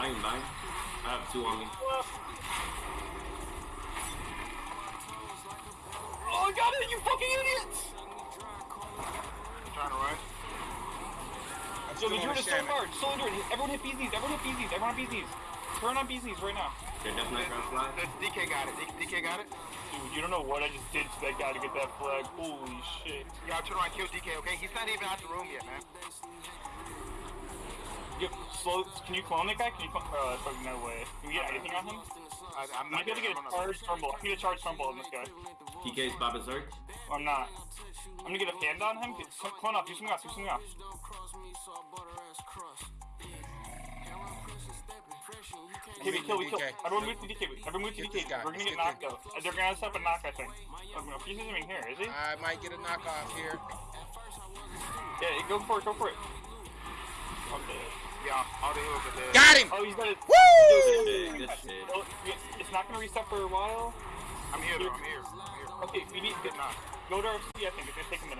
dying, dying. I have two on me. Oh, I got it, you fucking idiots! Trying to run. I'm Yo, still you're on doing it so Shannon. hard. So doing it. Everyone hit BZs. Everyone hit BZs. Everyone hit BZs. Turn on BZs right now. Okay, Death Knight Ground Fly. The DK got it. D- DK got it. Dude, you don't know what I just did to that guy to get that flag. Holy shit. Y'all turn around, kill DK. Okay, he's not even out the room yet, man. Yo, slow. Can you clone that guy? Can you clone? Uh, fucking no way. Can you get anything on him? I, I'm not might be able to get a charge tumble. I need a charge tumble on this guy. TK's Bob Berserk. I'm not. I'm gonna get a hand on him. Get- Clone clone off. Do something off. Do something off. Okay, we kill, we kill. DK. Everyone move to DK. Everyone move to DK. We're gonna get get knocked though. They're gonna set up a knock, I think. Oh, no, he's not even here, is he? I might get a knockoff here. Yeah, go for it, go for it. Okay. Yeah, all the heroes are dead. Got him! Oh, he's got it. Woo! Good shit. Oh, It's not gonna reset for a while. I'm here, though. I'm here. I'm here. Okay, we need Good knock. go to RC. I think it's gonna take a minute.